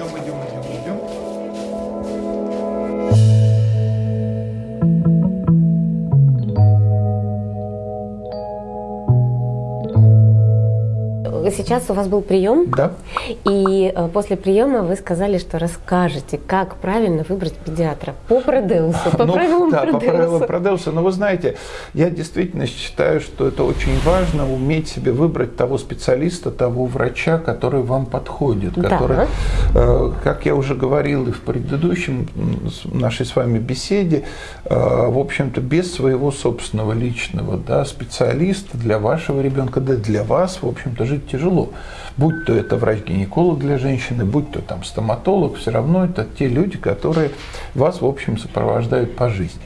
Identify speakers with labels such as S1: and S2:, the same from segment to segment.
S1: Идем, идем, идем, идем.
S2: Сейчас у вас был прием,
S1: Да.
S2: и э, после приема вы сказали, что расскажете, как правильно выбрать педиатра по Продеусу, по
S1: Ну,
S2: правилам
S1: да, по правилам
S2: Продеуса.
S1: Продеуса. Но вы знаете, я действительно считаю, что это очень важно уметь себе выбрать того специалиста, того врача, который вам подходит.
S2: Да.
S1: Который, э, как я уже говорил и в предыдущем нашей с вами беседе, э, в общем-то, без своего собственного личного да, специалиста для вашего ребенка, да для вас, в общем-то, жить тяжело. Будь то это врач-гинеколог для женщины, будь то там стоматолог, все равно это те люди, которые вас, в общем, сопровождают по жизни.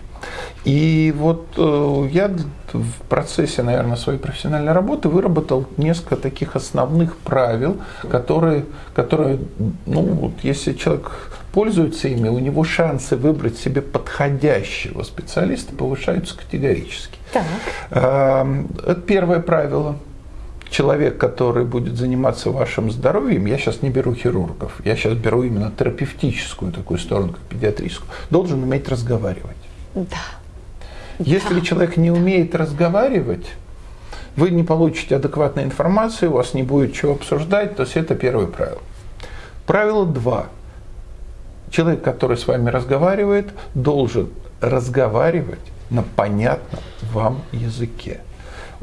S1: И вот э, я в процессе, наверное, своей профессиональной работы выработал несколько таких основных правил, которые, которые ну, вот если человек пользуется ими, у него шансы выбрать себе подходящего специалиста повышаются категорически.
S2: Так.
S1: Эм, Это первое правило. Человек, который будет заниматься вашим здоровьем, я сейчас не беру хирургов, я сейчас беру именно терапевтическую такую сторону, как педиатрическую, должен уметь разговаривать.
S2: Да.
S1: Если человек не умеет разговаривать, вы не получите адекватной информации, у вас не будет чего обсуждать, то есть это первое правило. Правило два. Человек, который с вами разговаривает, должен разговаривать на понятном вам языке.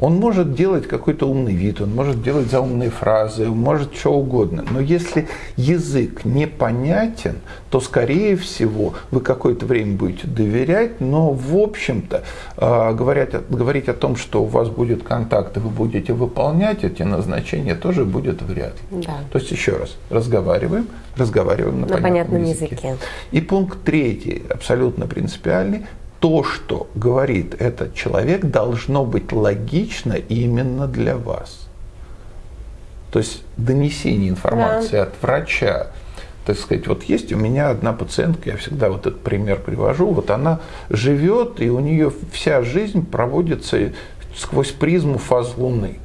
S1: Он может делать какой-то умный вид, он может делать заумные фразы, он может что угодно. Но если язык непонятен, то, скорее всего, вы какое-то время будете доверять, но, в общем-то, э, говорить, о- говорить о том, что у вас будет контакт, и вы будете выполнять эти назначения, тоже будет вряд ли.
S2: Да.
S1: То есть, еще раз, разговариваем, разговариваем на,
S2: На понятном
S1: языке.
S2: языке.
S1: И пункт третий, абсолютно принципиальный, то, что говорит этот человек, должно быть логично именно для вас. То есть донесение информации от врача. Так сказать, вот есть у меня одна пациентка, я всегда вот этот пример привожу, вот она живет, и у нее вся жизнь проводится сквозь призму фаз Луны.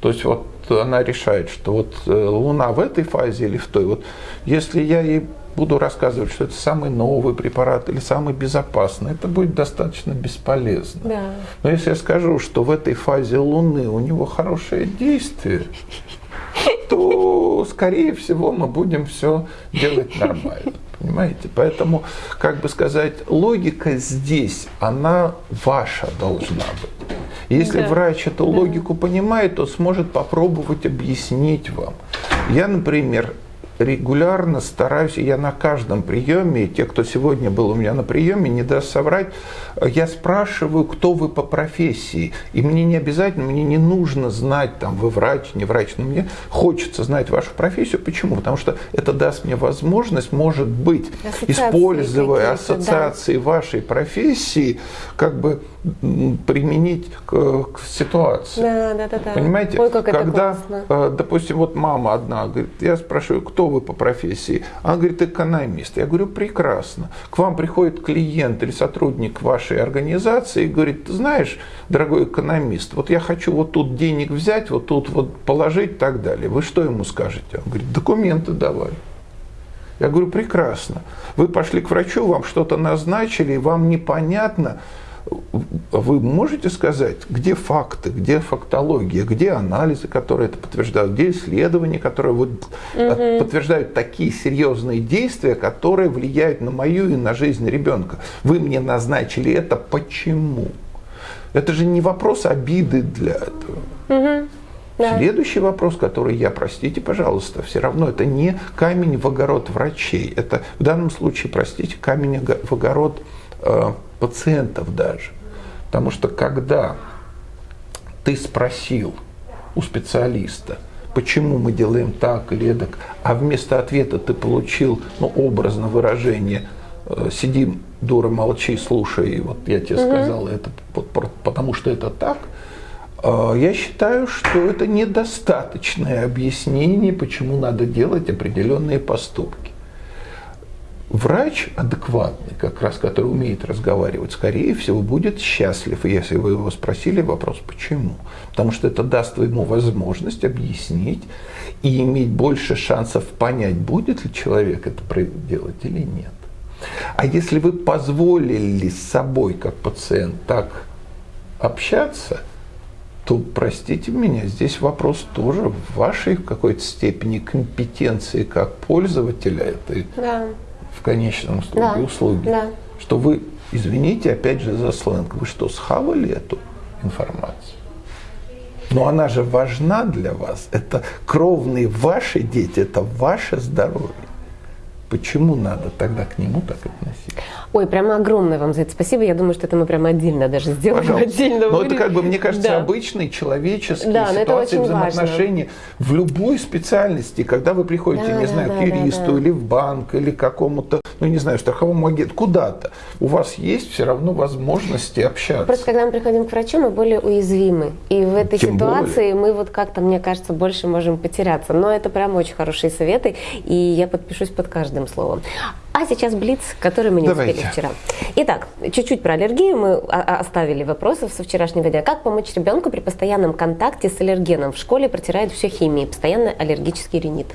S1: То есть вот она решает, что вот э, Луна в этой фазе или в той. Вот если я ей буду рассказывать, что это самый новый препарат или самый безопасный, это будет достаточно бесполезно.
S2: Да.
S1: Но если я скажу, что в этой фазе Луны у него хорошее действие, то, скорее всего, мы будем все делать нормально. Понимаете? Поэтому, как бы сказать, логика здесь, она ваша должна быть. Если
S2: Да.
S1: врач эту логику понимает, то сможет попробовать объяснить вам. Я, например, регулярно стараюсь, я на каждом приеме, и те, кто сегодня был у меня на приеме, не даст соврать, я спрашиваю, кто вы по профессии. И мне не обязательно, мне не нужно знать, там, вы врач, не врач, но мне хочется знать вашу профессию. Почему? Потому что это даст мне возможность, может быть,
S2: Ассоциации
S1: используя
S2: какие-то, да.
S1: ассоциации вашей профессии, как бы применить к, к ситуации.
S2: Да, да, да, да.
S1: Понимаете,
S2: Ой, как это
S1: когда,
S2: классно.
S1: э, допустим, вот мама одна говорит, я спрашиваю, кто вы по профессии? Она говорит, экономист. Я говорю, прекрасно. К вам приходит клиент или сотрудник вашей организации и говорит, ты знаешь, дорогой экономист, вот я хочу вот тут денег взять, вот тут вот положить и так далее. Вы что ему скажете? Он говорит, документы давай. Я говорю, прекрасно. Вы пошли к врачу, вам что-то назначили, вам непонятно. Вы можете сказать, где факты, где фактология, где анализы, которые это подтверждают, где исследования, которые вот э, подтверждают такие серьезные действия, которые влияют на мою и на жизнь ребенка. Вы мне назначили это почему? Это же не вопрос обиды для этого.
S2: Да.
S1: Следующий вопрос, который я, простите, пожалуйста, все равно это не камень в огород врачей. Это в данном случае, простите, камень в огород э, пациентов даже. Потому что когда ты спросил у специалиста, почему мы делаем так или эдак, а вместо ответа ты получил, ну, образно выражение, э, сиди, дура, молчи, слушай, и вот я тебе сказал это, потому что это так, э, я считаю, что это недостаточное объяснение, почему надо делать определенные поступки. Врач адекватный, как раз который умеет разговаривать, скорее всего, будет счастлив, если вы его спросили вопрос, почему. Потому что это даст ему возможность объяснить и иметь больше шансов понять, будет ли человек это делать или нет. А если вы позволили с собой, как пациент, так общаться, то, простите меня, здесь вопрос тоже в вашей в какой-то степени компетенции как пользователя этой да конечном итоге да, услуги. Да. Что вы, извините, опять же за сленг, вы что, схавали эту информацию? Но она же важна для вас. Это кровные ваши дети, это ваше здоровье. Почему надо тогда к нему так относиться?
S2: Ой, прямо огромное вам за это спасибо. Я думаю, что это мы прямо отдельно даже сделаем. Пожалуйста. Отдельно
S1: но это как бы, мне кажется, да. обычные человеческие да, ситуации взаимоотношений важно. в любой специальности. Когда вы приходите, да, не да, знаю, да, к юристу да, да. или в банк, или к какому-то, ну не знаю, страховому агенту, куда-то, у вас есть все равно возможности общаться.
S2: Просто когда мы приходим к врачу, мы более уязвимы. И в этой Тем ситуации более. мы вот как-то, мне кажется, больше можем потеряться. Но это прям очень хорошие советы, и я подпишусь под каждым словом. А сейчас блиц, который мы не Давайте. успели вчера. Итак, чуть-чуть про аллергию. Мы оставили вопросы со вчерашнего дня. Как помочь ребенку при постоянном контакте с аллергеном? В школе протирают все химией, постоянно аллергический ринит.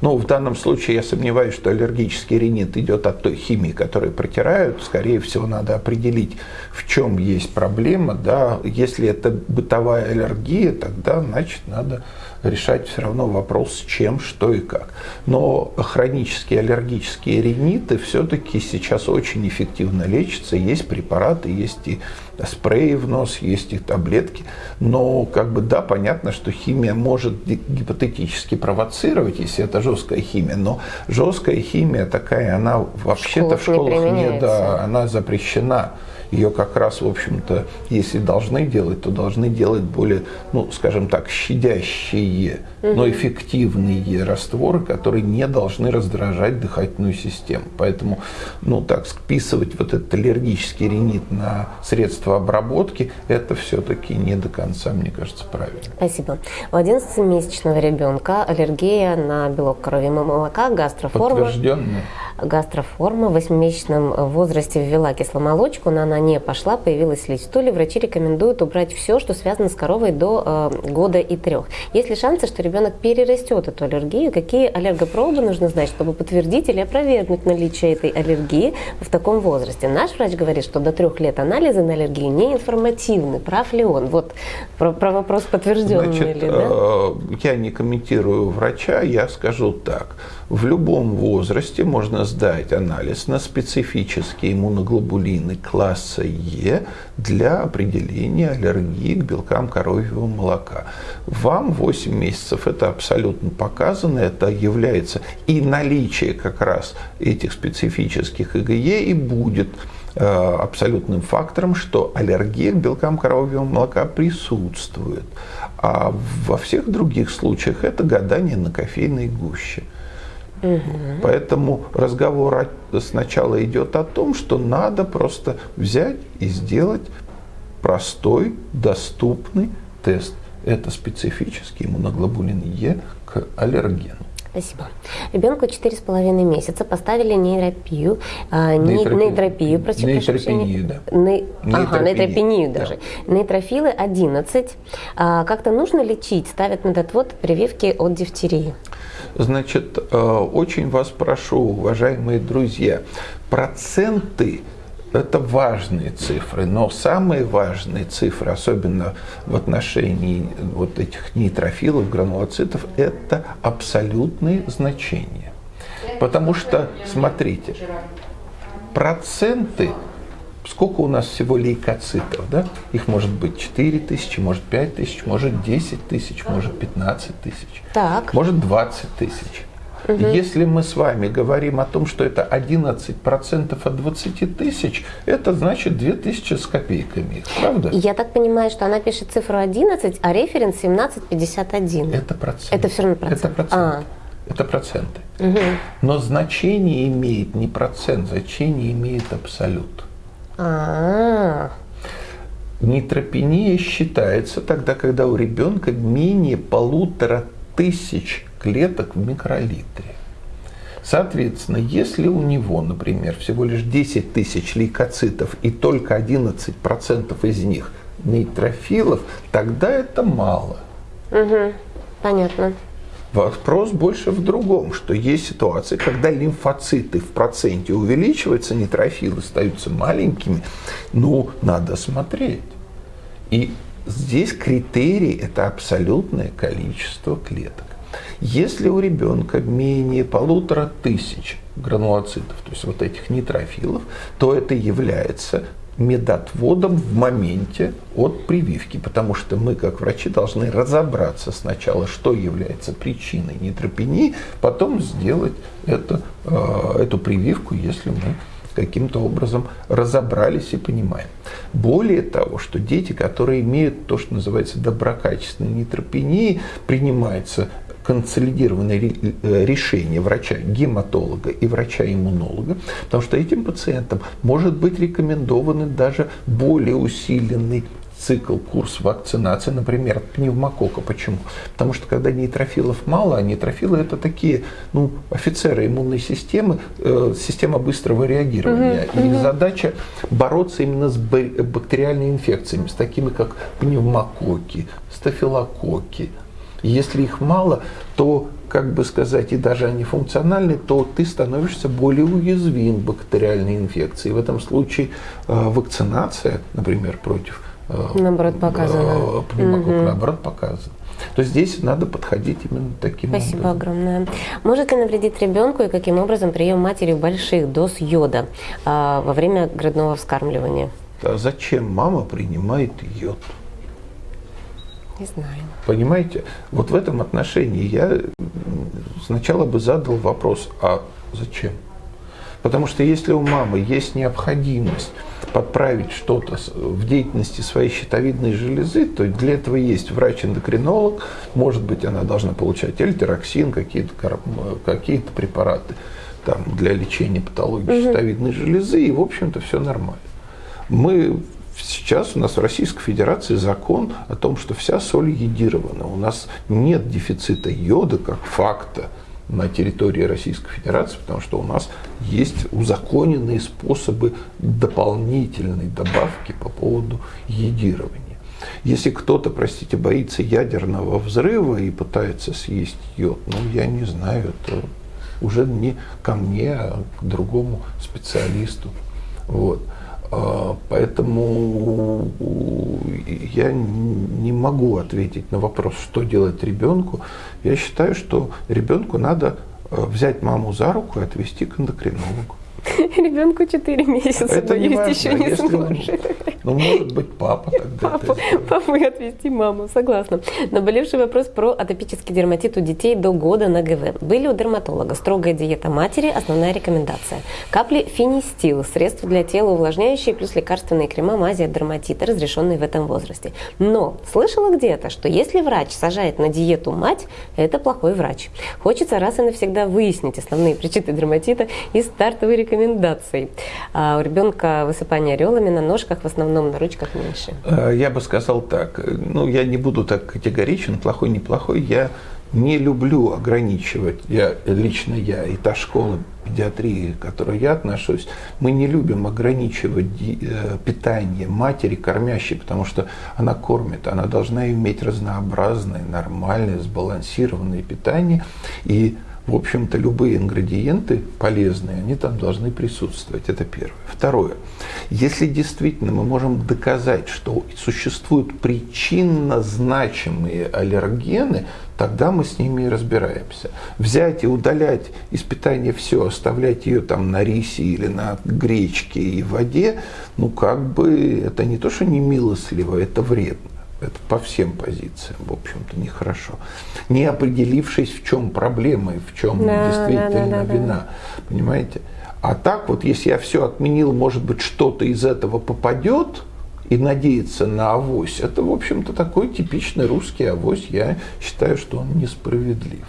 S1: Ну, в данном случае я сомневаюсь, что аллергический ринит идет от той химии, которую протирают. Скорее всего, надо определить, в чем есть проблема. Да? Если это бытовая аллергия, тогда, значит, надо решать все равно вопрос с чем, что и как. Но хронические аллергические риниты все-таки сейчас очень эффективно лечатся. Есть препараты, есть и спреи в нос, есть и таблетки. Но как бы да, понятно, что химия может гипотетически провоцировать, если это жесткая химия. Но жесткая химия такая, она вообще-то в школах не да, она запрещена ее как раз, в общем-то, если должны делать, то должны делать более, ну, скажем так, щадящие, угу. но эффективные растворы, которые не должны раздражать дыхательную систему. Поэтому, ну, так, списывать вот этот аллергический ринит на средства обработки, это все-таки не до конца, мне кажется, правильно.
S2: Спасибо. У 11-месячного ребенка аллергия на белок коровьего молока, гастроформа.
S1: Подтвержденная
S2: гастроформа. В 8-месячном возрасте ввела кисломолочку, но она не пошла, появилась слизь в стуле. Врачи рекомендуют убрать все, что связано с коровой до э, года и трех. Есть ли шансы, что ребенок перерастет эту аллергию? Какие аллергопробы нужно знать, чтобы подтвердить или опровергнуть наличие этой аллергии в таком возрасте? Наш врач говорит, что до трех лет анализы на аллергию не информативны. Прав ли он? Вот про, про вопрос подтвержденный
S1: Значит,
S2: ли, да?
S1: Э, я не комментирую врача, я скажу так. В любом возрасте можно сдать анализ на специфические иммуноглобулины класса Е для определения аллергии к белкам коровьего молока. Вам 8 месяцев это абсолютно показано, это является и наличие как раз этих специфических ИГЕ и будет э, абсолютным фактором, что аллергия к белкам коровьего молока присутствует. А во всех других случаях это гадание на кофейной гуще. Угу. Поэтому разговор сначала идет о том, что надо просто взять и сделать простой, доступный тест. Это специфический иммуноглобулин Е к аллергену.
S2: Спасибо. Ребенку 4,5 месяца поставили нейропию, а, нейропию, нейропию прошу
S1: нейропению,
S2: да. Ней... Ага, нейропению даже. Да. Нейтрофилы 11. А, как-то нужно лечить? Ставят медотвод прививки от дифтерии.
S1: Значит, э, очень вас прошу, уважаемые друзья, проценты это важные цифры, но самые важные цифры, особенно в отношении вот этих нейтрофилов, гранулоцитов, это абсолютные значения. Потому что, смотрите, проценты сколько у нас всего лейкоцитов, да? Их может быть 4 тысячи, может 5 тысяч, может 10 тысяч, может 15 тысяч,
S2: так.
S1: может 20 тысяч. Угу. Если мы с вами говорим о том, что это 11% от 20 тысяч, это значит 2 тысячи с копейками, правда?
S2: Я так понимаю, что она пишет цифру 11, а референс 1751.
S1: Это процент.
S2: Это все равно процент.
S1: Это процент. А. Это проценты. Угу. Но значение имеет не процент, значение имеет абсолют. А-а-а. Нейтропения считается тогда, когда у ребенка менее полутора тысяч клеток в микролитре. Соответственно, если у него, например, всего лишь 10 тысяч лейкоцитов и только 11% из них нейтрофилов, тогда это мало.
S2: Угу. Понятно.
S1: Вопрос больше в другом, что есть ситуации, когда лимфоциты в проценте увеличиваются, нейтрофилы остаются маленькими, ну, надо смотреть. И здесь критерий – это абсолютное количество клеток. Если у ребенка менее полутора тысяч гранулоцитов, то есть вот этих нейтрофилов, то это является медотводом в моменте от прививки, потому что мы, как врачи, должны разобраться сначала, что является причиной нейтропении, потом сделать это, э, эту прививку, если мы каким-то образом разобрались и понимаем. Более того, что дети, которые имеют то, что называется доброкачественной нейтропении, принимается консолидированное э, решение врача-гематолога и врача-иммунолога, потому что этим пациентам может быть рекомендованы даже более усиленный цикл, курс вакцинации, например, от пневмокока. Почему? Потому что когда нейтрофилов мало, а нейтрофилы это такие ну, офицеры иммунной системы, э, система быстрого реагирования. Угу, и угу. задача бороться именно с бактериальными инфекциями, с такими как пневмококи, стафилококки, если их мало, то, как бы сказать, и даже они функциональны, то ты становишься более уязвим к бактериальной инфекции. В этом случае э, вакцинация, например, против
S2: э, наоборот показана. Э,
S1: пневмокок, угу. наоборот показана. То здесь надо подходить именно таким
S2: Спасибо
S1: образом.
S2: огромное. Может ли навредить ребенку и каким образом прием матери больших доз йода а, во время грудного вскармливания?
S1: А зачем мама принимает йод?
S2: Не знаю.
S1: Понимаете, вот в этом отношении я сначала бы задал вопрос, а зачем? Потому что если у мамы есть необходимость подправить что-то в деятельности своей щитовидной железы, то для этого есть врач-эндокринолог, может быть, она должна получать эльтероксин, какие-то какие препараты там, для лечения патологии угу. щитовидной железы, и, в общем-то, все нормально. Мы Сейчас у нас в Российской Федерации закон о том, что вся соль йодирована. У нас нет дефицита йода как факта на территории Российской Федерации, потому что у нас есть узаконенные способы дополнительной добавки по поводу йодирования. Если кто-то, простите, боится ядерного взрыва и пытается съесть йод, ну, я не знаю, это уже не ко мне, а к другому специалисту. Вот. А, поэтому я не могу ответить на вопрос, что делать ребенку. Я считаю, что ребенку надо э, взять маму за руку и отвести к эндокринологу.
S2: Ребенку 4 месяца, это боюсь, не еще не сможет.
S1: Ну, может быть, папа тогда
S2: Папа, папу и отвести маму, согласна. Наболевший вопрос про атопический дерматит у детей до года на ГВ. Были у дерматолога строгая диета матери, основная рекомендация. Капли финистил, средства для тела увлажняющие, плюс лекарственные крема, мази от дерматита, разрешенные в этом возрасте. Но слышала где-то, что если врач сажает на диету мать, это плохой врач. Хочется раз и навсегда выяснить основные причины дерматита и стартовые рекомендации рекомендаций. А у ребенка высыпание орелами на ножках, в основном на ручках меньше.
S1: Э, я бы сказал так. Ну, я не буду так категоричен, плохой, неплохой. Я не люблю ограничивать, я, лично я, и та школа педиатрии, к которой я отношусь, мы не любим ограничивать э, питание матери, кормящей, потому что она кормит, она должна иметь разнообразное, нормальное, сбалансированное питание, и в общем-то, любые ингредиенты полезные, они там должны присутствовать. Это первое. Второе. Если действительно мы можем доказать, что существуют причинно значимые аллергены, тогда мы с ними и разбираемся. Взять и удалять из питания все, оставлять ее там на рисе или на гречке и воде, ну как бы это не то, что не милостливо, это вредно. Это по всем позициям, в общем-то, нехорошо. Не определившись, в чем проблема и в чем да, действительно да, да, вина. Да. Понимаете? А так вот, если я все отменил, может быть, что-то из этого попадет, и надеяться на авось, это, в общем-то, такой типичный русский авось. Я считаю, что он несправедлив.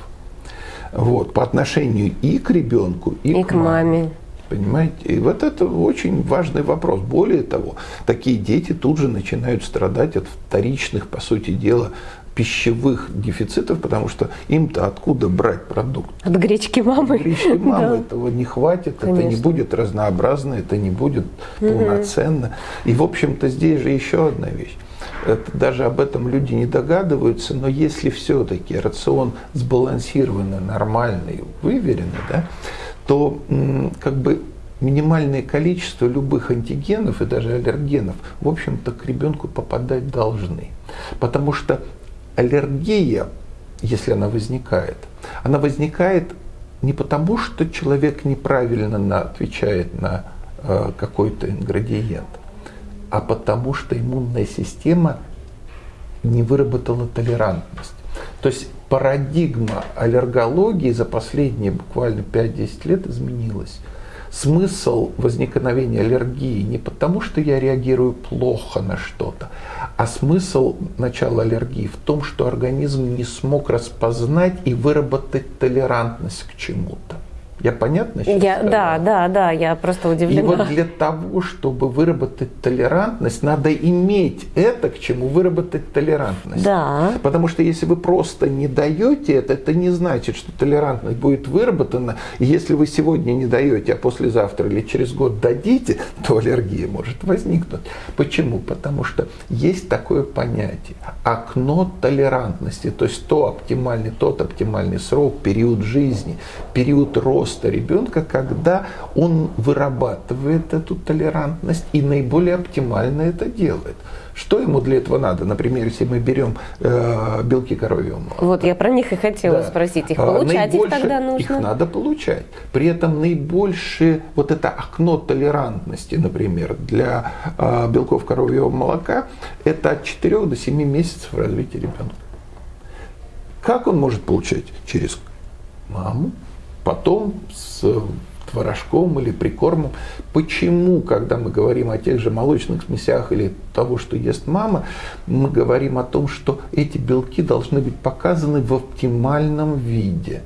S1: Вот, по отношению и к ребенку, и, и к маме. маме. Понимаете? И вот это очень важный вопрос. Более того, такие дети тут же начинают страдать от вторичных, по сути дела, пищевых дефицитов, потому что им-то откуда брать продукт?
S2: От гречки мамы.
S1: От гречки мамы да. этого не хватит, Конечно. это не будет разнообразно, это не будет полноценно. И, в общем-то, здесь же еще одна вещь. Это, даже об этом люди не догадываются, но если все-таки рацион сбалансированный, нормальный, выверенный, да, то как бы минимальное количество любых антигенов и даже аллергенов, в общем-то, к ребенку попадать должны. Потому что аллергия, если она возникает, она возникает не потому, что человек неправильно отвечает на э, какой-то ингредиент, а потому что иммунная система не выработала толерантность. То есть парадигма аллергологии за последние буквально 5-10 лет изменилась смысл возникновения аллергии не потому, что я реагирую плохо на что-то, а смысл начала аллергии в том, что организм не смог распознать и выработать толерантность к чему-то. Я понятно
S2: сейчас я, Да, да, да, я просто удивлена.
S1: И вот для того, чтобы выработать толерантность, надо иметь это, к чему выработать толерантность.
S2: Да.
S1: Потому что если вы просто не даете это, это не значит, что толерантность будет выработана. И если вы сегодня не даете, а послезавтра или через год дадите, то аллергия может возникнуть. Почему? Потому что есть такое понятие – окно толерантности, то есть то оптимальный, тот оптимальный срок, период жизни, период роста, роста ребенка, когда он вырабатывает эту толерантность и наиболее оптимально это делает. Что ему для этого надо? Например, если мы берем э, белки коровьего молока.
S2: Вот я про них и хотела да. спросить. Их а, получать наибольше, их тогда нужно?
S1: Их надо получать. При этом наибольшее вот это окно толерантности, например, для э, белков коровьего молока, это от 4 до 7 месяцев развития ребенка. Как он может получать? Через маму, потом с творожком или прикормом. Почему, когда мы говорим о тех же молочных смесях или того, что ест мама, мы говорим о том, что эти белки должны быть показаны в оптимальном виде.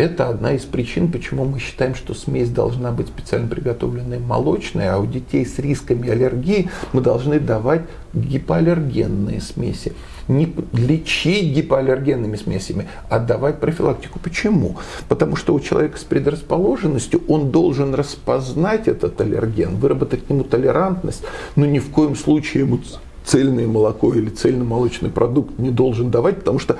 S1: Это одна из причин, почему мы считаем, что смесь должна быть специально приготовленной молочной, а у детей с рисками аллергии мы должны давать гипоаллергенные смеси не лечить гипоаллергенными смесями, а давать профилактику. Почему? Потому что у человека с предрасположенностью он должен распознать этот аллерген, выработать к нему толерантность, но ни в коем случае ему цельное молоко или цельномолочный продукт не должен давать, потому что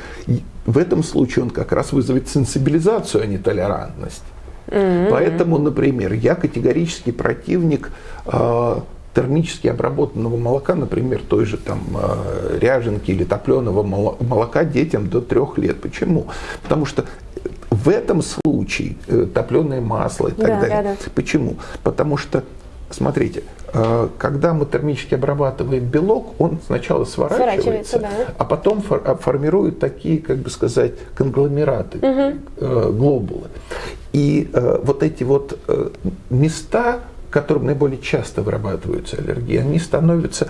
S1: в этом случае он как раз вызовет сенсибилизацию, а не толерантность. Mm-hmm. Поэтому, например, я категорический противник э, термически обработанного молока, например, той же там э, ряженки или топленого молока детям до трех лет. Почему? Потому что в этом случае э, топленое масло и так да, далее. Да, да. Почему? Потому что Смотрите, когда мы термически обрабатываем белок, он сначала сворачивается, сворачивается да. а потом формирует такие, как бы сказать, конгломераты, угу. глобулы. И вот эти вот места которым наиболее часто вырабатываются аллергии, они становятся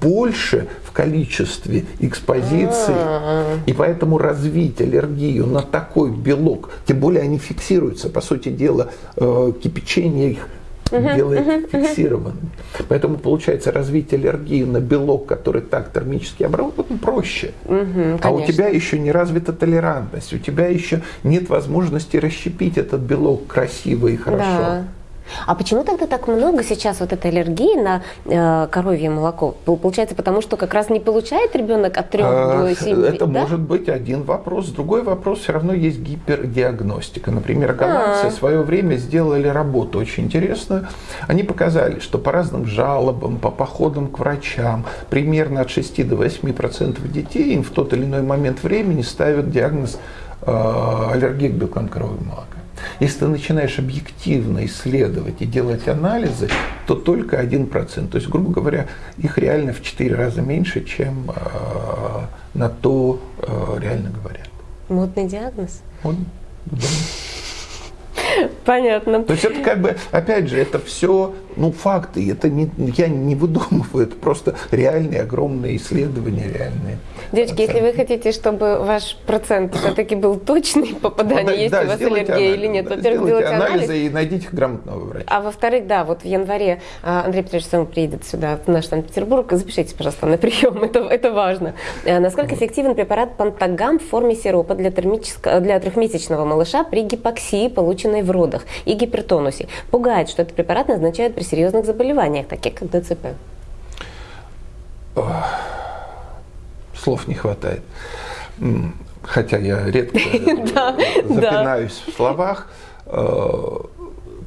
S1: больше в количестве экспозиции, а. и поэтому развить аллергию на такой белок, тем более они фиксируются, по сути дела, э, кипячение их делает фиксированным. Поэтому получается развить аллергию на белок, который так термически обработан, проще. а у тебя еще не развита толерантность, у тебя еще нет возможности расщепить этот белок красиво и хорошо. Да.
S2: А почему тогда так много сейчас вот этой аллергии на э, коровье молоко? Получается, потому что как раз не получает ребенок от 3 а, до 7
S1: Это да? может быть один вопрос. Другой вопрос, все равно есть гипердиагностика. Например, голландцы А-а-а. в свое время сделали работу очень интересную. Они показали, что по разным жалобам, по походам к врачам, примерно от 6 до 8% детей им в тот или иной момент времени ставят диагноз э, аллергии к белкам коровьего молока. Если ты начинаешь объективно исследовать и делать анализы, то только 1%. То есть, грубо говоря, их реально в 4 раза меньше, чем э, на то э, реально говорят.
S2: Модный диагноз?
S1: Он, да.
S2: Понятно.
S1: То есть это как бы, опять же, это все ну, факты. Это не, я не выдумываю, это просто реальные огромные исследования, реальные.
S2: Девочки, если вы хотите, чтобы ваш процент все-таки был точный попадания, ну, есть да, у вас аллергия или нет,
S1: во-первых, сделайте анализы анализ, и найдите грамотного врача.
S2: А во-вторых, да, вот в январе а, Андрей Петрович сам приедет сюда, в наш Санкт-Петербург, запишитесь, пожалуйста, на прием, это, это важно. А, насколько эффективен препарат Пантагам в форме сиропа для, для трехмесячного малыша при гипоксии, полученной в родах, и гипертонусе? Пугает, что этот препарат назначают при серьезных заболеваниях, таких как ДЦП.
S1: Слов не хватает. Хотя я редко запинаюсь в словах. Э,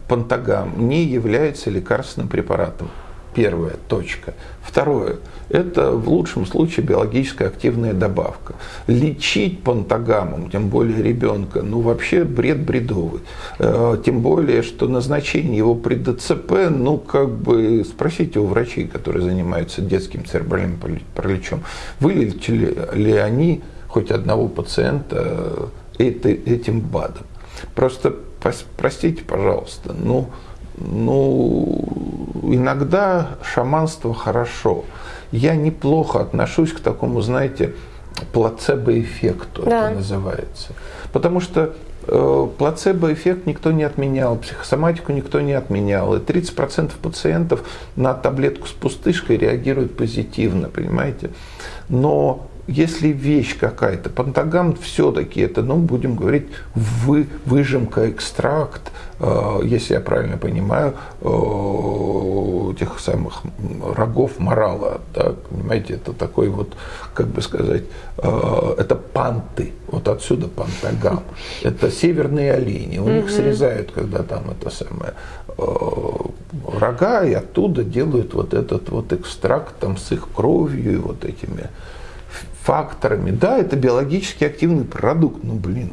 S1: пантагам не является лекарственным препаратом. Первая точка. Второе. Это в лучшем случае биологически активная добавка. Лечить пантагамом, тем более ребенка, ну вообще бред бредовый. Э, тем более, что назначение его при ДЦП, ну как бы спросите у врачей, которые занимаются детским церебральным параличом, вылечили ли они хоть одного пациента этим БАДом. Просто простите, пожалуйста, ну, ну, иногда шаманство хорошо. Я неплохо отношусь к такому, знаете, плацебо-эффекту, да. это называется. Потому что э, плацебо-эффект никто не отменял, психосоматику никто не отменял. И 30% пациентов на таблетку с пустышкой реагируют позитивно, понимаете? Но если вещь какая-то, пантагам все-таки это, ну, будем говорить, вы, выжимка, экстракт, э, если я правильно понимаю, э, тех самых рогов морала, да, понимаете, это такой вот, как бы сказать, э, это панты, вот отсюда пантагам. Это северные олени, у них срезают, когда там это самое, э, рога, и оттуда делают вот этот вот экстракт там с их кровью и вот этими факторами. Да, это биологически активный продукт, ну блин,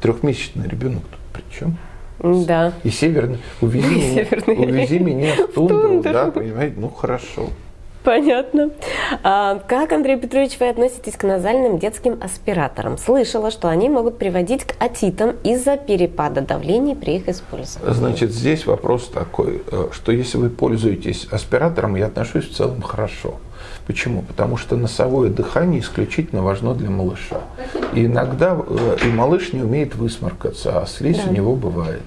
S1: трехмесячный ребенок тут при чем?
S2: Да.
S1: И северный. Увези, северный. увези меня в тундру, в да, понимаете, ну хорошо.
S2: Понятно. А, как, Андрей Петрович, вы относитесь к назальным детским аспираторам? Слышала, что они могут приводить к отитам из-за перепада давлений при их использовании.
S1: Значит, здесь вопрос такой, э, что если вы пользуетесь аспиратором, я отношусь в целом хорошо. Почему? Потому что носовое дыхание исключительно важно для малыша. И иногда э, и малыш не умеет высморкаться, а слизь да. у него бывает.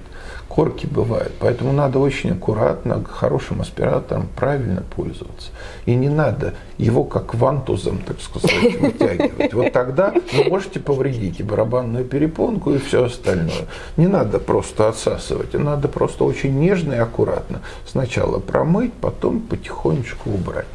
S1: Корки бывают. Поэтому надо очень аккуратно, хорошим аспиратором правильно пользоваться. И не надо его как вантузом, так сказать, вытягивать. Вот тогда вы можете повредить и барабанную перепонку, и все остальное. Не надо просто отсасывать, а надо просто очень нежно и аккуратно. Сначала промыть, потом потихонечку убрать.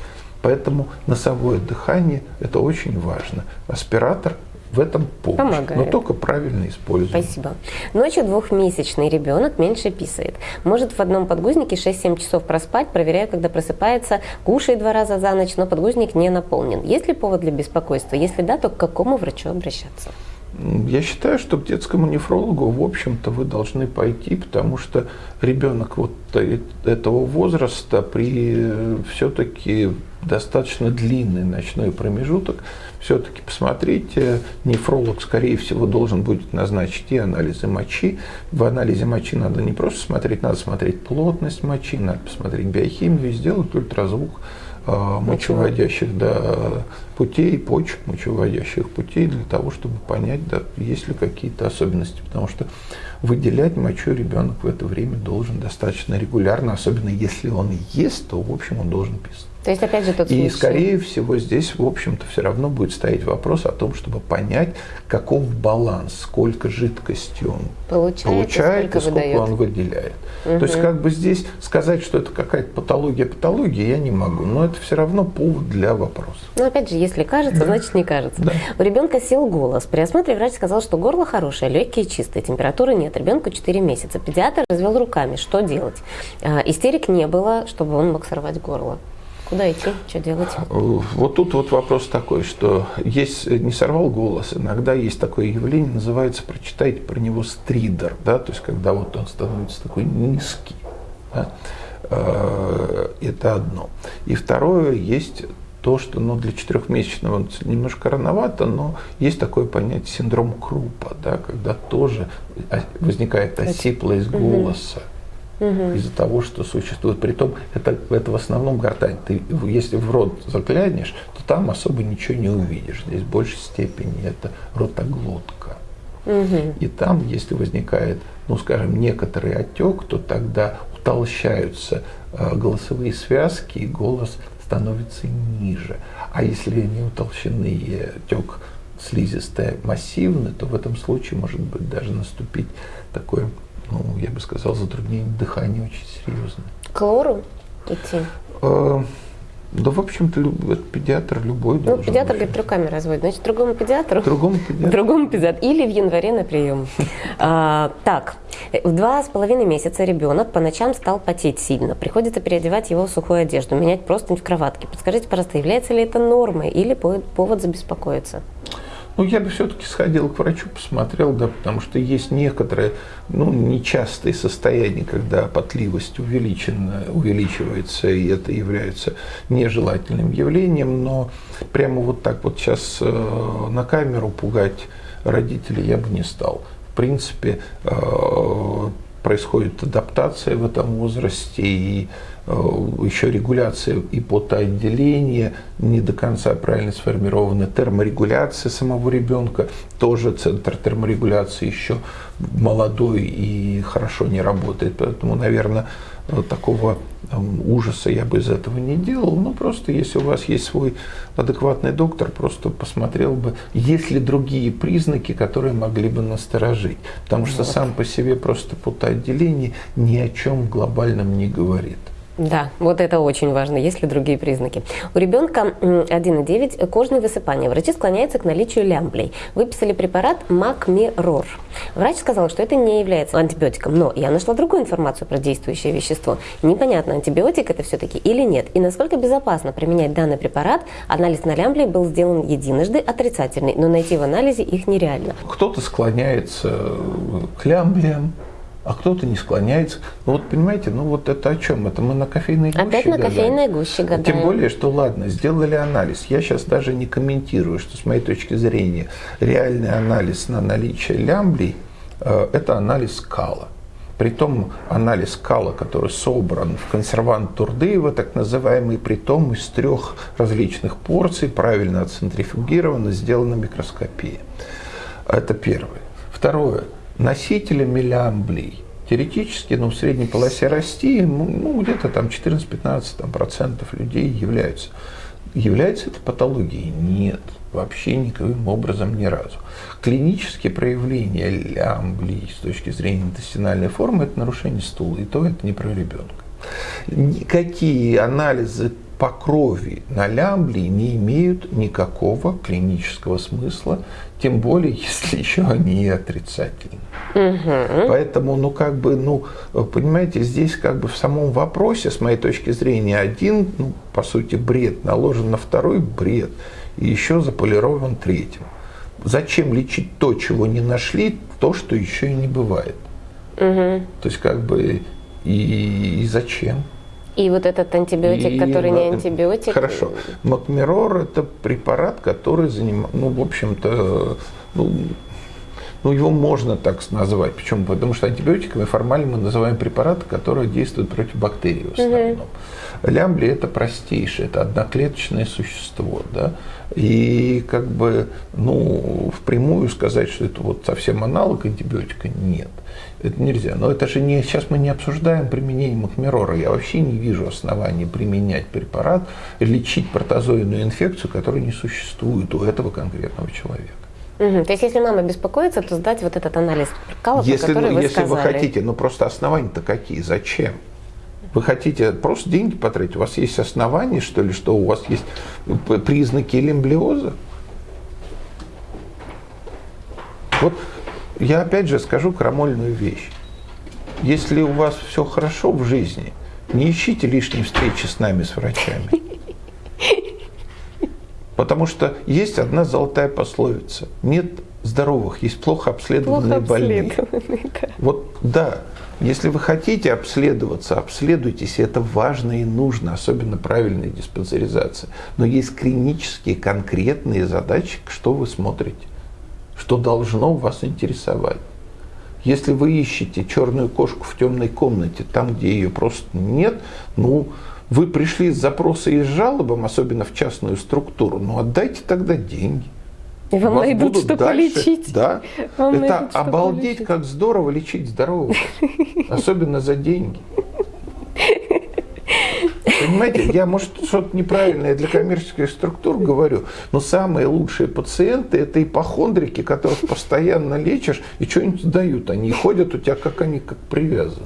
S1: Поэтому носовое дыхание – это очень важно. Аспиратор в этом помощь, Помогает. но только правильно использовать.
S2: Спасибо. Ночью двухмесячный ребенок меньше писает. Может в одном подгузнике 6-7 часов проспать, проверяя, когда просыпается, кушает два раза за ночь, но подгузник не наполнен. Есть ли повод для беспокойства? Если да, то к какому врачу обращаться?
S1: Я считаю, что к детскому нефрологу, в общем-то, вы должны пойти, потому что ребенок вот этого возраста при э, все-таки достаточно длинный ночной промежуток, все-таки посмотрите, нефролог, скорее всего, должен будет назначить и анализы мочи. В анализе мочи надо не просто смотреть, надо смотреть плотность мочи, надо посмотреть биохимию сделать ультразвук а, мочеводящих да, путей, почек мочеводящих путей для того, чтобы понять, да, есть ли какие-то особенности. Потому что выделять мочу ребенок в это время должен достаточно регулярно, особенно если он ест, то в общем он должен писать.
S2: То есть, опять же, тот
S1: И, скорее всего, здесь, в общем-то, все равно будет стоять вопрос о том, чтобы понять, каков баланс, сколько жидкости он получает, получает сколько, и сколько выдает. он выделяет. Угу. То есть, как бы здесь сказать, что это какая-то патология, патология, я не могу. Но это все равно повод для вопроса.
S2: Но, опять же, если кажется, значит, не кажется. Да. У ребенка сел голос. При осмотре врач сказал, что горло хорошее, легкие чистые, температуры нет. Ребенку 4 месяца. Педиатр развел руками. Что делать? А, истерик не было, чтобы он мог сорвать горло. Куда идти? Что делать?
S1: Вот тут вот вопрос такой, что есть, не сорвал голос, иногда есть такое явление, называется, прочитайте про него стридер, да, то есть когда вот он становится такой низкий. Да? Э, это одно. И второе, есть то, что ну, для четырехмесячного немножко рановато, но есть такое понятие синдром Крупа, да, когда тоже возникает осиплость голоса угу. Из-за того, что существует. Притом это, это в основном гортань. Ты, если в рот заглянешь, то там особо ничего не увидишь. Здесь в большей степени это ротоглотка. Угу. И там, если возникает, ну скажем, некоторый отек, то тогда утолщаются э, голосовые связки, и голос становится ниже. А если не утолщены и отек слизистая массивный, то в этом случае может быть даже наступить такое ну, я бы сказал, затруднение дыхания очень серьезное.
S2: К лору идти?
S1: Э, да, в общем-то, педиатр любой
S2: Ну, педиатр, быть. говорит, руками разводит. Значит, другому педиатру?
S1: Другому педиатру.
S2: Другому педиатру. Или в январе на прием. А, так, в два с половиной месяца ребенок по ночам стал потеть сильно. Приходится переодевать его в сухую одежду, менять простынь в кроватке. Подскажите, пожалуйста, является ли это нормой или повод забеспокоиться?
S1: Ну, я бы все-таки сходил к врачу, посмотрел, да, потому что есть некоторые, ну, нечастые состояния, когда потливость увеличена, увеличивается, и это является нежелательным явлением, но прямо вот так вот сейчас э, на камеру пугать родителей я бы не стал. В принципе, э, происходит адаптация в этом возрасте, и Э, еще регуляция и потоотделения, не до конца правильно сформирована терморегуляция самого ребенка, тоже центр терморегуляции еще молодой и хорошо не работает, поэтому, наверное, такого ужаса я бы из этого не делал, но просто если у вас есть свой адекватный доктор, просто посмотрел бы, есть ли другие признаки, которые могли бы насторожить. Потому что сам по себе просто потоотделение ни о чем глобальном не говорит.
S2: Да, вот это очень важно. Есть ли другие признаки? У ребенка 1,9 кожные высыпания. Врачи склоняются к наличию лямблей. Выписали препарат Макмирор. Врач сказал, что это не является антибиотиком, но я нашла другую информацию про действующее вещество. Непонятно, антибиотик это все-таки или нет. И насколько безопасно применять данный препарат. Анализ на лямблей был сделан единожды, отрицательный, но найти в анализе их нереально.
S1: Кто-то склоняется к лямблям, а кто-то не склоняется. Ну вот понимаете, ну вот это о чем? Это мы на кофейной гуще
S2: Опять на гадаем. кофейной гуще гадаем.
S1: Тем более, что ладно, сделали анализ. Я сейчас даже не комментирую, что с моей точки зрения реальный анализ на наличие лямблей э, – это анализ кала. Притом анализ кала, который собран в консервант Турдыева, так называемый, притом из трех различных порций, правильно отцентрифугировано, сделана микроскопия. Это первое. Второе – носителями лямблей теоретически ну, в средней полосе России ну, ну где-то там 14-15 процентов людей являются. Является это патологией? Нет, вообще никаким образом ни разу. Клинические проявления лямблей с точки зрения интестинальной формы – это нарушение стула, и то это не про ребенка. Никакие анализы по крови на лямблии не имеют никакого клинического смысла, тем более, если еще они отрицательны. Угу. Поэтому, ну, как бы, ну, понимаете, здесь как бы в самом вопросе, с моей точки зрения, один, ну, по сути, бред наложен на второй бред, и еще заполирован третьим. Зачем лечить то, чего не нашли, то, что еще и не бывает? Угу. То есть, как бы, и, и зачем?
S2: И вот этот антибиотик, и, который не антибиотик.
S1: Хорошо. Макмирор это препарат, который занимает, ну, в общем-то, ну, ну, его можно так назвать. Почему? Потому что антибиотиками формально мы называем препараты, которые действуют против бактерий в основном. Угу. Лямбли это простейшее, это одноклеточное существо. Да? И как бы, ну, впрямую сказать, что это вот совсем аналог антибиотика, нет. Это нельзя. Но это же не, сейчас мы не обсуждаем применение махмерора. Я вообще не вижу оснований применять препарат, лечить протозоидную инфекцию, которая не существует у этого конкретного человека.
S2: Угу. То есть, если мама беспокоится, то сдать вот этот анализ калов,
S1: если,
S2: который вы
S1: Если
S2: сказали.
S1: вы хотите, ну просто основания-то какие? Зачем? Вы хотите просто деньги потратить? У вас есть основания, что ли, что у вас есть признаки лимблиоза? Вот я опять же скажу крамольную вещь. Если у вас все хорошо в жизни, не ищите лишней встречи с нами, с врачами. Потому что есть одна золотая пословица. Нет здоровых, есть плохо обследованные плохо больные. Да. Вот да. Если вы хотите обследоваться, обследуйтесь, это важно и нужно, особенно правильная диспансеризация. Но есть клинические конкретные задачи, что вы смотрите, что должно вас интересовать. Если вы ищете черную кошку в темной комнате, там, где ее просто нет, ну, вы пришли с запросом и с жалобом, особенно в частную структуру, ну, отдайте тогда деньги.
S2: И вам
S1: Вас
S2: найдут,
S1: будут
S2: что
S1: дальше-
S2: полечить.
S1: Да.
S2: Вам
S1: Это
S2: найдут,
S1: обалдеть,
S2: полечить.
S1: как здорово лечить здорового. Особенно за деньги. Понимаете, я, может, что-то неправильное для коммерческих структур говорю, но самые лучшие пациенты – это ипохондрики, которых постоянно лечишь и что-нибудь дают. Они ходят у тебя, как они, как привязаны.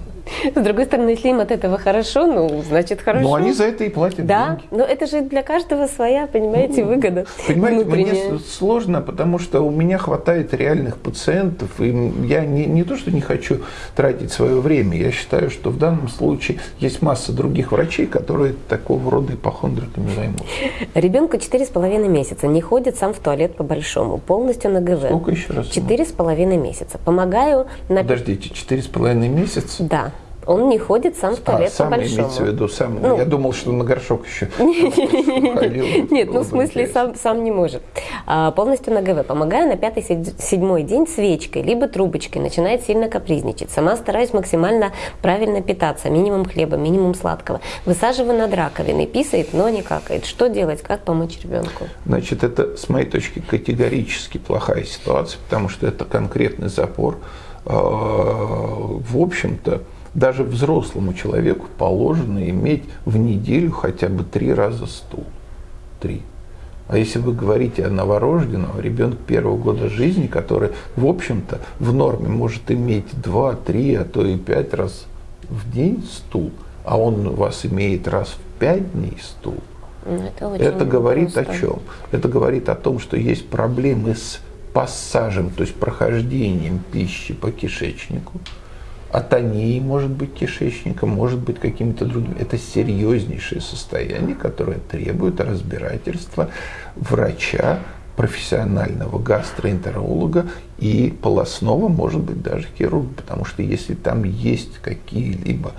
S2: С другой стороны, если им от этого хорошо, ну, значит, хорошо.
S1: Но они за это и платят
S2: Да,
S1: деньги.
S2: но это же для каждого своя, понимаете, выгода
S1: Понимаете,
S2: внутренняя.
S1: мне сложно, потому что у меня хватает реальных пациентов, и я не, не то, что не хочу тратить свое время, я считаю, что в данном случае есть масса других врачей, которые такого рода ипохондриками займутся.
S2: Ребенку четыре с половиной месяца, не ходит сам в туалет по-большому, полностью на ГВ.
S1: Сколько еще раз?
S2: Четыре с половиной месяца. Помогаю на...
S1: Подождите, четыре с половиной месяца?
S2: Да, он не ходит сам в
S1: А,
S2: туалет
S1: сам
S2: по-большому.
S1: имеется в виду, сам.
S2: Ну.
S1: я думал, что на горшок еще.
S2: Нет, ну в смысле сам, сам не может. А, полностью на ГВ. Помогаю на пятый, седь- седьмой день свечкой, либо трубочкой. Начинает сильно капризничать. Сама стараюсь максимально правильно питаться. Минимум хлеба, минимум сладкого. Высаживаю над раковиной. Писает, но не какает. Что делать? Как помочь ребенку?
S1: Значит, это, с моей точки, категорически плохая ситуация, потому что это конкретный запор. Э, В общем-то, даже взрослому человеку положено иметь в неделю хотя бы три раза стул. Три. А если вы говорите о новорожденном, ребенке первого года жизни, который, в общем-то, в норме может иметь два, три, а то и пять раз в день стул, а он у вас имеет раз в пять дней стул,
S2: Ну, Это,
S1: это говорит
S2: просто.
S1: о чем? Это говорит о том, что есть проблемы с пассажем, то есть прохождением пищи по кишечнику. Атонией может быть кишечника, может быть какими-то другими. Это серьезнейшее состояние, которое требует разбирательства врача, профессионального гастроэнтеролога и полостного, может быть, даже хирурга. Потому что если там есть какие-либо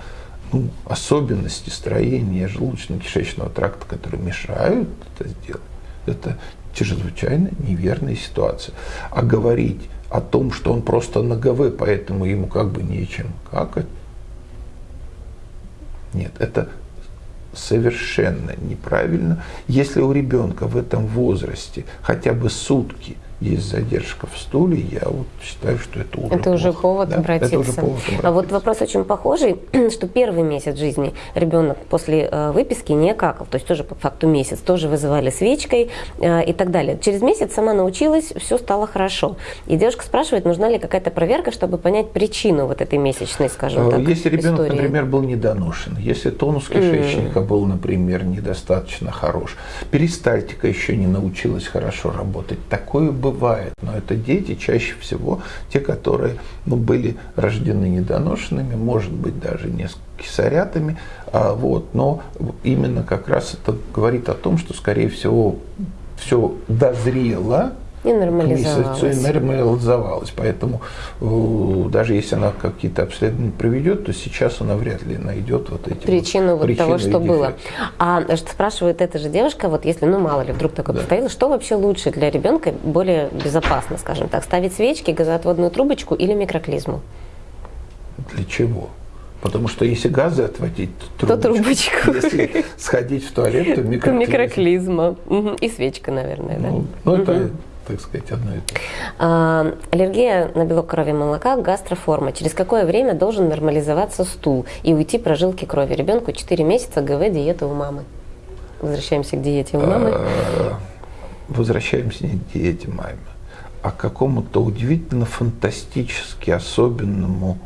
S1: ну, особенности строения желудочно-кишечного тракта, которые мешают это сделать, это чрезвычайно неверная ситуация. А говорить о том, что он просто на ГВ, поэтому ему как бы нечем какать, нет, это совершенно неправильно. Если у ребенка в этом возрасте хотя бы сутки есть задержка в стуле, я вот считаю, что это уже
S2: Это уже
S1: плохо.
S2: повод
S1: Да,
S2: обратиться.
S1: Это уже повод
S2: А вот
S1: обратиться.
S2: вопрос очень похожий, что первый месяц жизни ребенок после э, выписки не какал, то есть тоже по факту месяц, тоже вызывали свечкой э, и так далее. Через месяц сама научилась, все стало хорошо. И девушка спрашивает, нужна ли какая-то проверка, чтобы понять причину вот этой месячной, скажем
S1: Э,
S2: так,
S1: Если ребенок,
S2: истории.
S1: например, был недоношен, если тонус кишечника был, например, недостаточно хорош, перистальтика еще не научилась хорошо работать, такое бывает. Но это дети чаще всего, те, которые ну, были рождены недоношенными, может быть, даже не с кисарятами, а, вот, но именно как раз это говорит о том, что, скорее всего, все дозрело,
S2: И
S1: к
S2: нормализовалась.
S1: месяцу и нормализовалась. Поэтому э, даже если она какие-то обследования проведет, то сейчас она вряд ли найдет вот эти
S2: причину
S1: вот
S2: вот того,
S1: причины
S2: что
S1: и
S2: было. А что спрашивает эта же девушка, вот если, ну мало ли, вдруг такое
S1: Да.
S2: повторилось, что вообще лучше для ребенка, более безопасно, скажем так, ставить свечки, газоотводную трубочку или микроклизму?
S1: Для чего? Потому что если газы отводить, то
S2: То трубочку.
S1: Если сходить в туалет, то микроклизма.
S2: микроклизма. И свечка, наверное, да?
S1: Ну, ну, это, так сказать, одно и то же.
S2: А, аллергия на белок крови молока, гастроформа. Через какое время должен нормализоваться стул и уйти прожилки крови? Ребенку 4 месяца ГВ диета у мамы. Возвращаемся к диете у мамы.
S1: Э, Возвращаемся не к диете маме, а к какому-то удивительно фантастически особенному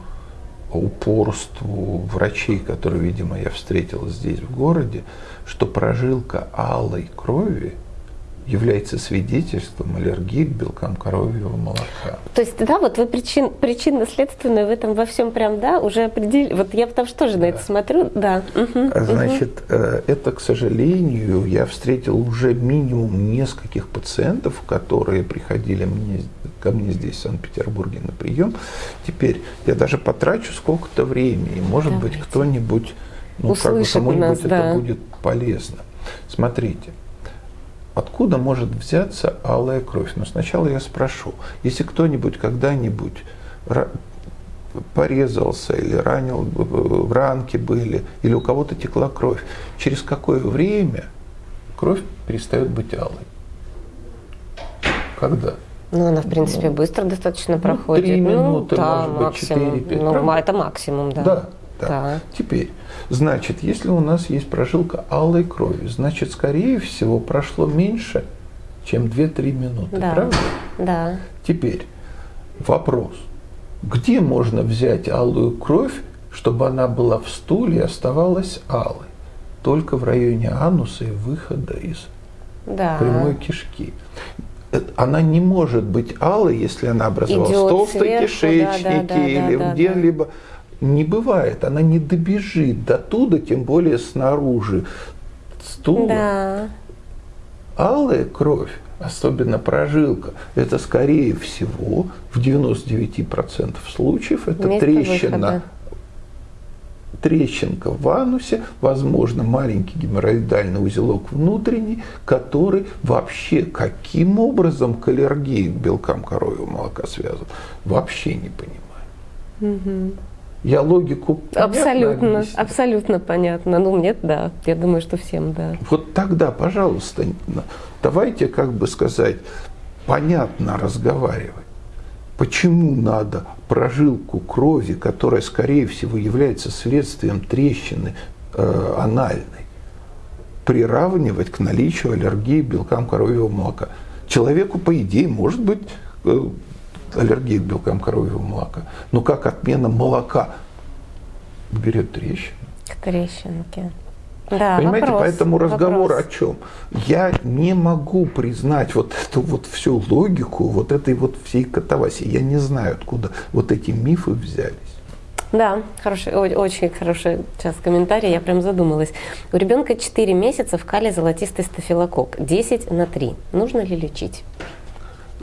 S1: упорству врачей, которые, видимо, я встретил здесь в городе, что прожилка алой крови является свидетельством аллергии к белкам коровьего молока.
S2: То есть, да, вот вы причин, причинно-следственную в этом во всем прям, да, уже определили. Вот я потому что тоже на это смотрю, да.
S1: Значит, э, это, к сожалению, я встретил уже минимум нескольких пациентов, которые приходили мне ко мне здесь, в Санкт-Петербурге, на прием. Теперь я даже потрачу сколько-то времени, может
S2: Давайте.
S1: быть, кто-нибудь, ну, как бы
S2: Услышит
S1: кому-нибудь
S2: нас,
S1: это
S2: да.
S1: будет полезно. Смотрите, откуда может взяться алая кровь? Но сначала я спрошу, если кто-нибудь когда-нибудь порезался или ранил, в ранке были, или у кого-то текла кровь, через какое время кровь перестает быть алой? Когда?
S2: Ну, она, в принципе, быстро достаточно проходит.
S1: три
S2: ну,
S1: минуты,
S2: да,
S1: может быть,
S2: максимум.
S1: четыре, пять,
S2: Ну,
S1: правда?
S2: это максимум, да.
S1: Да, да.
S2: Да.
S1: Теперь, значит, если у нас есть прожилка алой крови, значит, скорее всего, прошло меньше, чем 2-3 минуты,
S2: Да.
S1: правда?
S2: Да.
S1: Теперь вопрос. Где можно взять алую кровь, чтобы она была в стуле и оставалась алой? Только в районе ануса и выхода из
S2: Да.
S1: прямой кишки. Э, Она не может быть алой, если она образовалась
S2: Идет
S1: в толстой
S2: сверху,
S1: кишечнике
S2: да, да, да,
S1: или
S2: да, да,
S1: где-либо. Не бывает, она не добежит до туда, тем более снаружи стула.
S2: Да.
S1: Алая кровь, особенно прожилка, это скорее всего в 99% случаев это
S2: Место
S1: трещина,
S2: выхода.
S1: трещинка в анусе, возможно, маленький геморроидальный узелок внутренний, который вообще каким образом к аллергии к белкам коровьего молока связан, вообще не понимаю. Я логику
S2: Абсолютно,
S1: объяснил?
S2: абсолютно понятно. Ну, нет, да. Я думаю, что всем, да.
S1: Вот тогда, пожалуйста, давайте, как бы сказать, понятно разговаривать. Почему надо прожилку крови, которая, скорее всего, является следствием трещины э, анальной, приравнивать к наличию аллергии белкам коровьего молока? Человеку, по идее, может быть э, аллергия к белкам коровьего молока. Но как отмена молока берет трещину?
S2: К трещинке. Да,
S1: Понимаете,
S2: вопрос,
S1: поэтому разговор
S2: вопрос.
S1: о чем? Я не могу признать вот эту вот всю логику, вот этой вот всей катавасии. Я не знаю, откуда вот эти мифы взялись.
S2: Да, хороший, очень хороший сейчас комментарий, я прям задумалась. У ребенка 4 месяца в кале золотистый стафилококк, 10 на 3. Нужно ли лечить?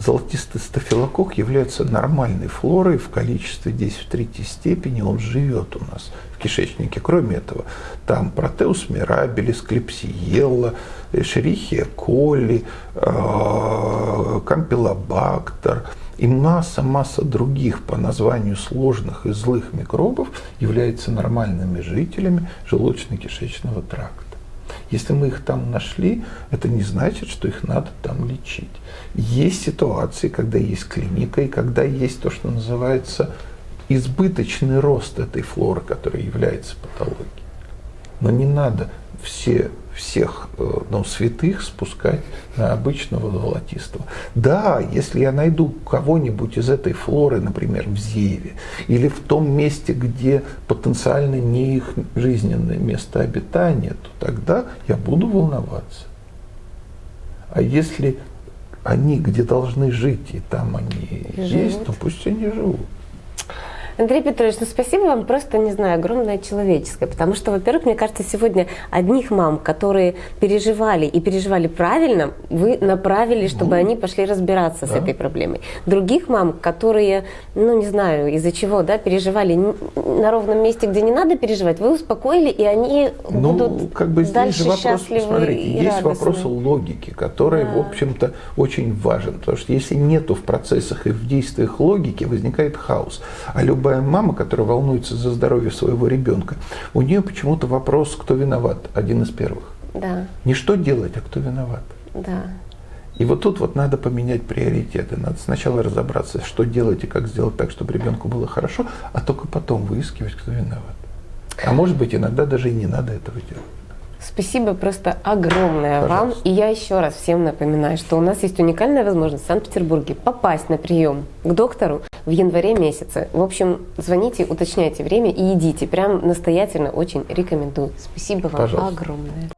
S1: Золотистый стафилококк является нормальной флорой в количестве 10 в третьей степени. Он живет у нас в кишечнике. Кроме этого, там протеус мирабелис, клепсиелла, эшерихия коли, э, кампилобактер и масса-масса других по названию сложных и злых микробов являются нормальными жителями желудочно-кишечного тракта. Если мы их там нашли, это не значит, что их надо там лечить. Есть ситуации, когда есть клиника и когда есть то, что называется избыточный рост этой флоры, которая является патологией. Но не надо все, всех э, ну, святых спускать на обычного золотистого. Да, если я найду кого-нибудь из этой флоры, например, в Зеве, или в том месте, где потенциально не их жизненное место обитания, то тогда я буду волноваться. А если они где должны жить, и там они
S2: И
S1: есть,
S2: живут.
S1: то пусть они живут.
S2: Андрей Петрович, ну спасибо вам просто, не знаю, огромное человеческое, потому что, во-первых, мне кажется, сегодня одних мам, которые переживали и переживали правильно, вы направили, чтобы они пошли разбираться с
S1: да.
S2: этой проблемой. Других мам, которые, ну не знаю, из-за чего, да, переживали на ровном месте, где не надо переживать, вы успокоили, и они
S1: Ну,
S2: будут
S1: как бы здесь
S2: дальше
S1: же вопрос,
S2: счастливы
S1: смотрите,
S2: и
S1: есть
S2: радостны.
S1: вопрос логики, который,
S2: Да.
S1: в общем-то, очень важен. Потому что если нету в процессах и в действиях логики, возникает хаос. А любая мама, которая волнуется за здоровье своего ребенка, у нее почему-то вопрос, кто виноват, один из первых.
S2: Да,
S1: Не что делать, а кто виноват.
S2: да.
S1: И вот тут вот надо поменять приоритеты. Надо сначала разобраться, что делать и как сделать так, чтобы ребенку было хорошо, а только потом выискивать, кто виноват. А может быть, иногда даже и не надо этого делать.
S2: Спасибо просто огромное вам.
S1: Пожалуйста.
S2: И я еще раз всем напоминаю, что у нас есть уникальная возможность в Санкт-Петербурге попасть на прием к доктору в январе месяце. В общем, звоните, уточняйте время и идите. Прям настоятельно очень рекомендую. Спасибо вам
S1: Пожалуйста.
S2: огромное.